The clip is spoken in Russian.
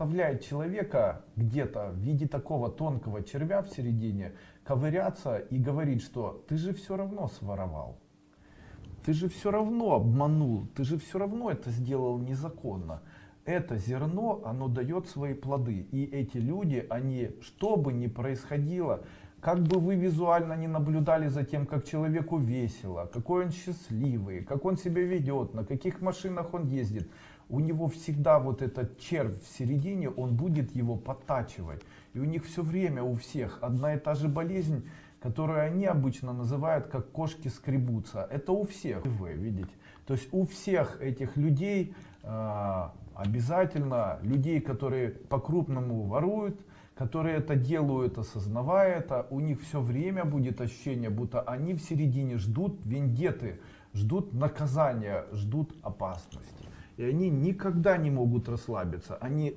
заставляет человека где-то в виде такого тонкого червя в середине ковыряться и говорить, что ты же все равно своровал. Ты же все равно обманул, ты же все равно это сделал незаконно. Это зерно, оно дает свои плоды. И эти люди, они, что бы ни происходило, как бы вы визуально не наблюдали за тем, как человеку весело, какой он счастливый, как он себя ведет, на каких машинах он ездит, у него всегда вот этот червь в середине, он будет его подтачивать. И у них все время у всех одна и та же болезнь, которую они обычно называют как кошки скребутся. Это у всех, вы видите. То есть у всех этих людей э, обязательно, людей, которые по-крупному воруют, которые это делают, осознавая это, у них все время будет ощущение, будто они в середине ждут вендеты, ждут наказания, ждут опасности. И они никогда не могут расслабиться. Они